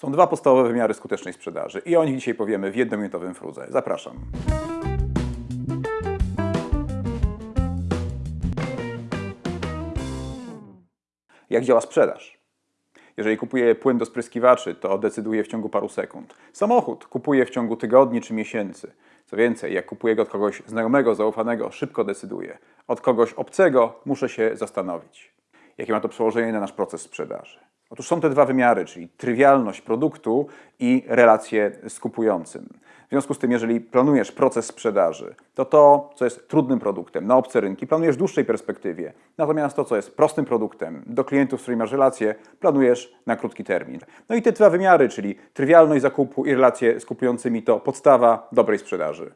Są dwa podstawowe wymiary skutecznej sprzedaży i o nich dzisiaj powiemy w jednominutowym fruze. Zapraszam. Jak działa sprzedaż? Jeżeli kupuję płyn do spryskiwaczy, to decyduję w ciągu paru sekund. Samochód kupuję w ciągu tygodni czy miesięcy. Co więcej, jak kupuję go od kogoś znajomego, zaufanego, szybko decyduję. Od kogoś obcego muszę się zastanowić. Jakie ma to przełożenie na nasz proces sprzedaży? Otóż są te dwa wymiary, czyli trywialność produktu i relacje z kupującym. W związku z tym, jeżeli planujesz proces sprzedaży, to to, co jest trudnym produktem na obce rynki, planujesz w dłuższej perspektywie. Natomiast to, co jest prostym produktem do klientów, z którymi masz relacje, planujesz na krótki termin. No i te dwa wymiary, czyli trywialność zakupu i relacje z kupującymi, to podstawa dobrej sprzedaży.